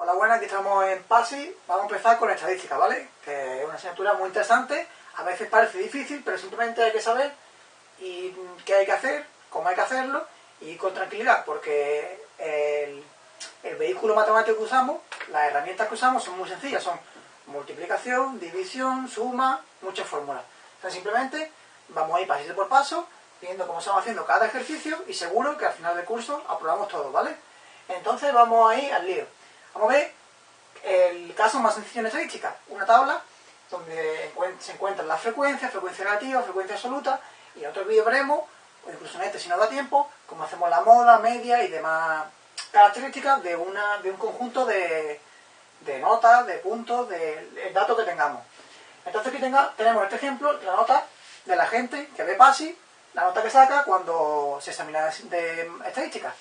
Hola, buenas, aquí estamos en PASI. Vamos a empezar con estadística, ¿vale? Que es una asignatura muy interesante. A veces parece difícil, pero simplemente hay que saber y qué hay que hacer, cómo hay que hacerlo y con tranquilidad, porque el, el vehículo matemático que usamos, las herramientas que usamos son muy sencillas, son multiplicación, división, suma, muchas fórmulas. Entonces simplemente vamos a ir pasito por paso, viendo cómo estamos haciendo cada ejercicio y seguro que al final del curso aprobamos todo, ¿vale? Entonces vamos a ir al lío. A ver el caso más sencillo en estadística, una tabla donde se encuentran las frecuencias, frecuencia relativa, frecuencia absoluta, y en otro vídeo veremos, o incluso en este si nos da tiempo, cómo hacemos la moda, media y demás características de, una, de un conjunto de, de notas, de puntos, de, datos que tengamos. Entonces aquí tenga, tenemos este ejemplo, la nota de la gente que ve PASI, la nota que saca cuando se examina de estadística.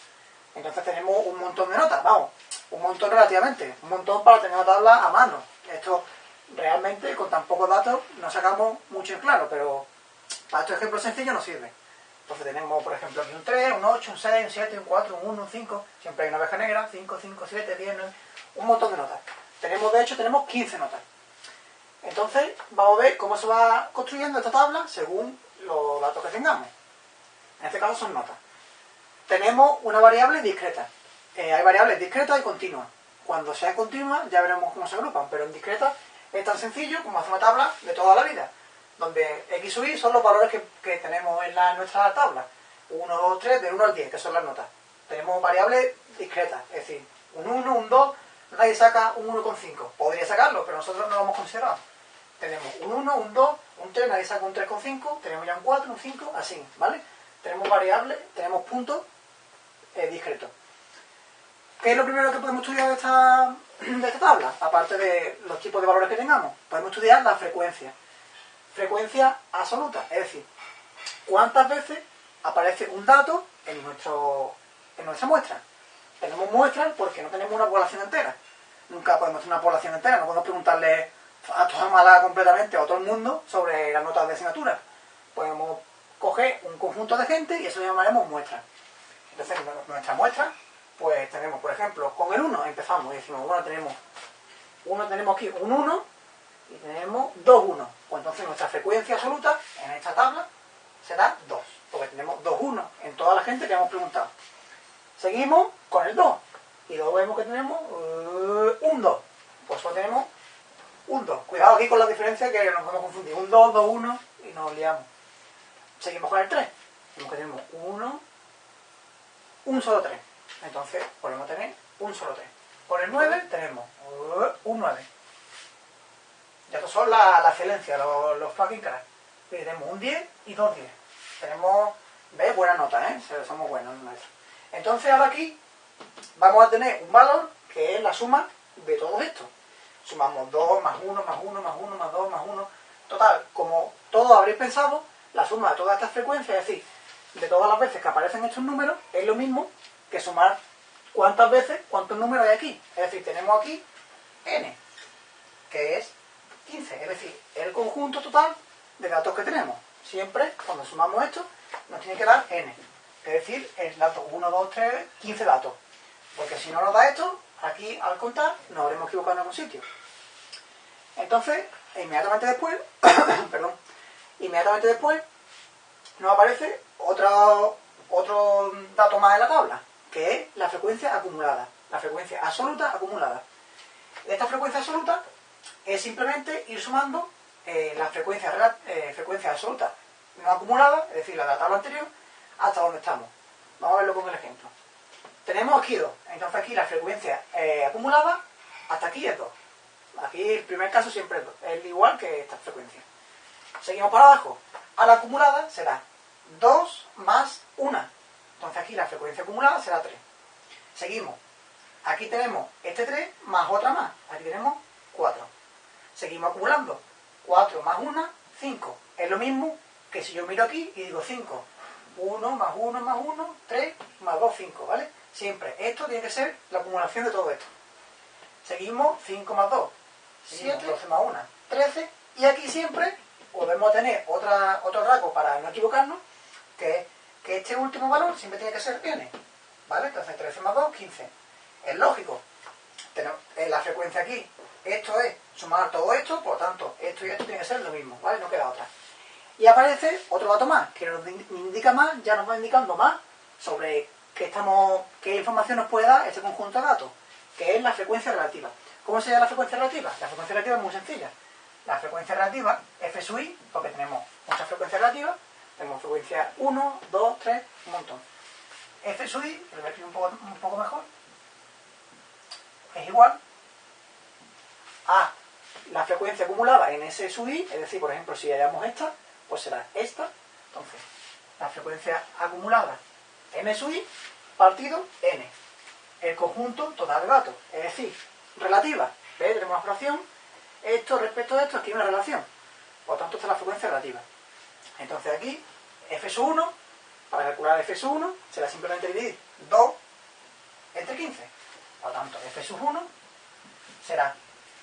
Entonces tenemos un montón de notas, vamos, un montón relativamente, un montón para tener la tabla a mano. Esto realmente con tan pocos datos no sacamos mucho en claro, pero para estos ejemplos sencillos nos sirve. Entonces tenemos, por ejemplo, aquí un 3, un 8, un 6, un 7, un 4, un 1, un 5, siempre hay una abeja negra, 5, 5, 7, 10, 9, un montón de notas. Tenemos, de hecho, tenemos 15 notas. Entonces, vamos a ver cómo se va construyendo esta tabla según los datos que tengamos. En este caso son notas. Tenemos una variable discreta. Eh, hay variables discretas y continuas. Cuando sea continua ya veremos cómo se agrupan, pero en discreta es tan sencillo como hacer una tabla de toda la vida, donde x y son los valores que, tenemos en la, nuestra tabla. 1, 2, 3, de 1 al 10, que son las notas. Tenemos variables discretas, es decir, un 1, un 2, nadie saca un 1,5. Podría sacarlo, pero nosotros no lo hemos considerado. Tenemos un 1, un 2, un 3, nadie saca un 3,5, tenemos ya un 4, un 5, así, ¿vale? Tenemos variables, tenemos puntos eh, discretos. ¿Qué es lo primero que podemos estudiar de esta, de esta tabla? Aparte de los tipos de valores que tengamos, podemos estudiar la frecuencia. Frecuencia absoluta, es decir, cuántas veces aparece un dato en, nuestro, en nuestra muestra. Tenemos muestras porque no tenemos una población entera. Nunca podemos tener una población entera, no podemos preguntarle a toda mala completamente a todo el mundo sobre las notas de asignatura. Podemos coger un conjunto de gente y eso lo llamaremos muestra. Entonces, nuestra muestra pues tenemos, por ejemplo, con el 1 empezamos y decimos, bueno, tenemos, uno, tenemos aquí un 1 y tenemos dos 1. Pues entonces nuestra frecuencia absoluta en esta tabla será 2, porque tenemos dos 1 en toda la gente que hemos preguntado. Seguimos con el 2 y luego vemos que tenemos uh, un 2. Pues solo tenemos un 2. Cuidado aquí con la diferencia que nos podemos confundir. Un 2, 2, 1 y nos liamos. Seguimos con el 3. Vemos que tenemos 1, un solo 3. Entonces podemos tener un solo 3. Con el 9 tenemos uh, un 9. Ya estos son la, excelencia, los, los fucking cracks. tenemos un 10 y dos 10. Tenemos, ¿ves? Buena nota, ¿eh? Somos buenos en Entonces ahora aquí vamos a tener un valor que es la suma de todo esto. Sumamos 2 más 1 más 1 más 1 más 2 más 1. Total, como todos habréis pensado, la suma de todas estas frecuencias, es decir, de todas las veces que aparecen estos números, es lo mismo que sumar cuántas veces, cuántos números hay aquí. Es decir, tenemos aquí n, que es 15, es decir, el conjunto total de datos que tenemos. Siempre, cuando sumamos esto, nos tiene que dar n. Es decir, el dato 1, 2, 3, 15 datos. Porque si no nos da esto, aquí al contar nos habremos equivocado en algún sitio. Entonces, inmediatamente después, perdón, inmediatamente después nos aparece otro, otro dato más en la tabla, que es la frecuencia acumulada, la frecuencia absoluta acumulada. Esta frecuencia absoluta es simplemente ir sumando eh, la frecuencia, eh, frecuencia absoluta no acumulada, es decir, la de la tabla anterior, hasta donde estamos. Vamos a verlo con el ejemplo. Tenemos aquí 2, entonces aquí la frecuencia eh, acumulada hasta aquí es 2. Aquí el primer caso siempre es 2, es igual que esta frecuencia. Seguimos para abajo. A la acumulada será 2 más 1. Entonces aquí la frecuencia acumulada será 3. Seguimos. Aquí tenemos este 3 más otra más. Aquí tenemos 4. Seguimos acumulando. 4 más 1, 5. Es lo mismo que si yo miro aquí y digo 5. 1 más 1 más 1, 3 más 2, 5, ¿vale? Siempre. Esto tiene que ser la acumulación de todo esto. Seguimos 5 más 2, 7, 12 más 1, 13. Y aquí siempre podemos tener otra, otro rasgo para no equivocarnos, que es que este último valor siempre tiene que ser n. ¿Vale? Entonces 13 más 2, 15. Es lógico tenemos en la frecuencia aquí, esto es sumar todo esto, por lo tanto, esto y esto tiene que ser lo mismo, ¿vale? No queda otra. Y aparece otro dato más, que nos indica más, ya nos va indicando más sobre qué, estamos, qué información nos puede dar este conjunto de datos, que es la frecuencia relativa. ¿Cómo se llama la frecuencia relativa? La frecuencia relativa es muy sencilla. La frecuencia relativa, f sub i, porque tenemos muchas frecuencias relativas, tenemos frecuencia 1, 2, 3, un montón. f sub i, lo voy un poco, un poco mejor, es igual a la frecuencia acumulada en S sub i, es decir, por ejemplo, si hallamos esta, pues será esta. Entonces, la frecuencia acumulada m sub i partido n. El conjunto total de datos. Es decir, relativa. ¿Ves? Tenemos una fracción. Esto respecto a esto, aquí hay una relación. Por lo tanto, esta es la frecuencia relativa. Entonces aquí, f sub 1, para calcular f sub 1, será simplemente dividir 2 entre 15. Por lo tanto, f sub 1 será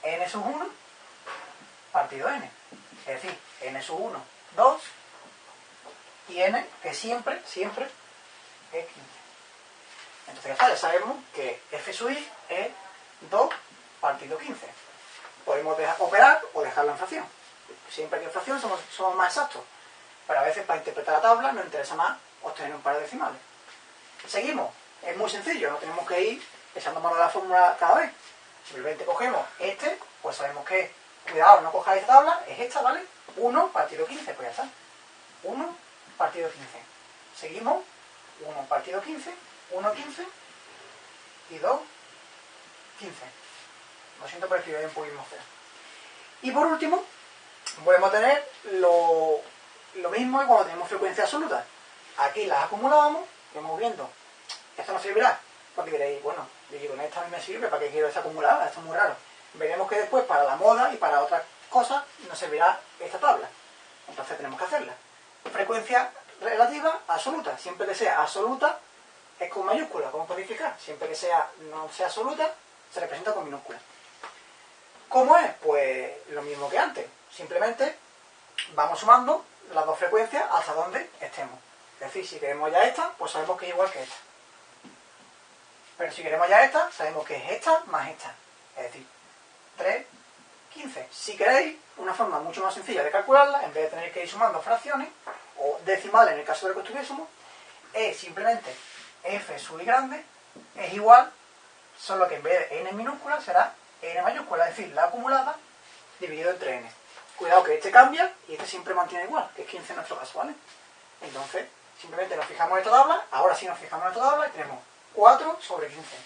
n sub 1 partido n. Es decir, n sub 1, 2 y n, que siempre, siempre es 15. Entonces ya está, ya sabemos que f sub i es 2 partido 15. Podemos operar o dejarla en fracción. Siempre que en fracción somos, somos más exactos. Pero a veces para interpretar la tabla nos interesa más obtener un par de decimales. Seguimos. Es muy sencillo, no tenemos que ir echando mano de la fórmula cada vez. Simplemente cogemos este, pues sabemos que, cuidado, no cojáis esta tabla, es esta, ¿vale? 1 partido 15, pues ya está. 1 partido 15. Seguimos, 1 partido 15, 1, 15 y 2, 15. Lo siento por escribir un poquito más feo. Y por último, podemos tener lo, lo mismo que cuando tenemos frecuencia absoluta. Aquí las acumulábamos, vamos viendo. Esto nos servirá, porque diréis, bueno, y con esta a mí me sirve, ¿para qué quiero esa acumulada? Esto es muy raro. Veremos que después para la moda y para otras cosas nos servirá esta tabla. Entonces tenemos que hacerla. Frecuencia relativa absoluta. Siempre que sea absoluta es con mayúscula, como codificar. Siempre que sea no sea absoluta, se representa con minúscula. ¿Cómo es? Pues lo mismo que antes. Simplemente vamos sumando las dos frecuencias hasta donde estemos. Es decir, si queremos ya esta, pues sabemos que es igual que esta. Pero si queremos ya esta, sabemos que es esta más esta. Es decir, 3, 15. Si queréis una forma mucho más sencilla de calcularla, en vez de tener que ir sumando fracciones, o decimales en el caso de que estuviésemos, es simplemente f sub i grande es igual, solo que en vez de n minúscula será n mayúscula, es decir, la acumulada dividido entre n. Cuidado que este cambia y este siempre mantiene igual, que es 15 en nuestro caso, ¿vale? Entonces, simplemente nos fijamos en esta tabla, ahora sí nos fijamos en esta tabla y tenemos 4 sobre 15.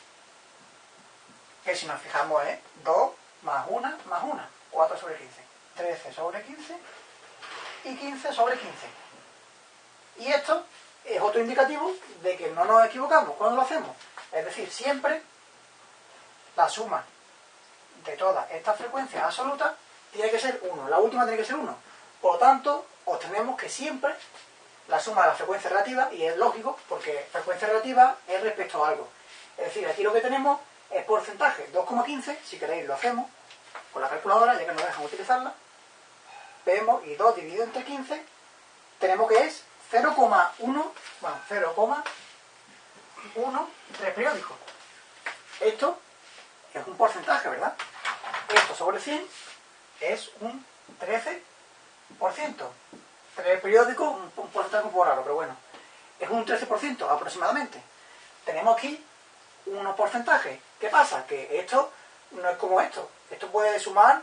Que si nos fijamos es 2 más 1 más 1. 4 sobre 15. 13 sobre 15 y 15 sobre 15. Y esto es otro indicativo de que no nos equivocamos cuando lo hacemos. Es decir, siempre la suma de todas estas frecuencias absolutas tiene que ser 1. La última tiene que ser 1. Por lo tanto, obtenemos que siempre la suma de la frecuencia relativa, y es lógico, porque frecuencia relativa es respecto a algo. Es decir, aquí lo que tenemos es porcentaje 2,15, si queréis lo hacemos con la calculadora, ya que no dejan utilizarla. Vemos, y 2 dividido entre 15, tenemos que es 0,1, bueno, 0,13 periódicos. Esto es un porcentaje, ¿verdad? Esto sobre 100 es un 13%. 3 periódicos, un, porcentaje un poco raro, pero bueno. Es un 13% aproximadamente. Tenemos aquí unos porcentajes. ¿Qué pasa? Que esto no es como esto. Esto puede sumar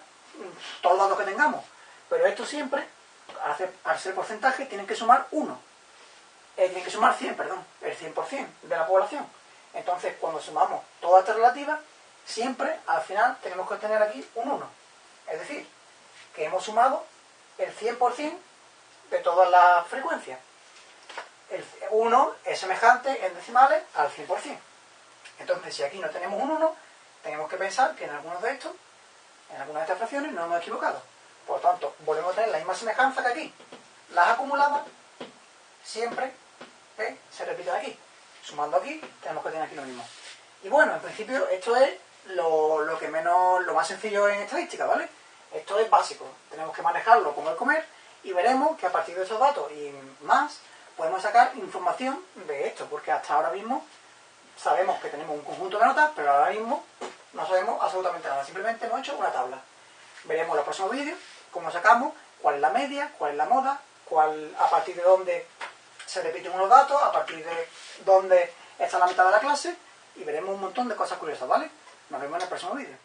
todos los datos que tengamos. Pero esto siempre, al ser porcentaje, tienen que sumar 1. Eh, tienen que sumar 100, perdón, el 100% de la población. Entonces, cuando sumamos todas estas relativas, siempre al final tenemos que tener aquí un 1. Que hemos sumado el 100% de todas las frecuencias. El 1 es semejante en decimales al 100%. Entonces, si aquí no tenemos un 1, tenemos que pensar que en algunos de estos, en algunas de estas fracciones, no hemos equivocado. Por lo tanto, volvemos a tener la misma semejanza que aquí. Las acumuladas siempre se repiten aquí. Sumando aquí, tenemos que tener aquí lo mismo. Y bueno, en principio, esto es lo, lo que menos, lo más sencillo en estadística, ¿vale? Esto es básico. Tenemos que manejarlo como el comer y veremos que a partir de esos datos y más podemos sacar información de esto, porque hasta ahora mismo sabemos que tenemos un conjunto de notas, pero ahora mismo no sabemos absolutamente nada, simplemente hemos hecho una tabla. Veremos en los próximos vídeos cómo sacamos, cuál es la media, cuál es la moda, cuál, a partir de dónde se repiten unos datos, a partir de dónde está la mitad de la clase, y veremos un montón de cosas curiosas, ¿vale? Nos vemos en el próximo vídeo.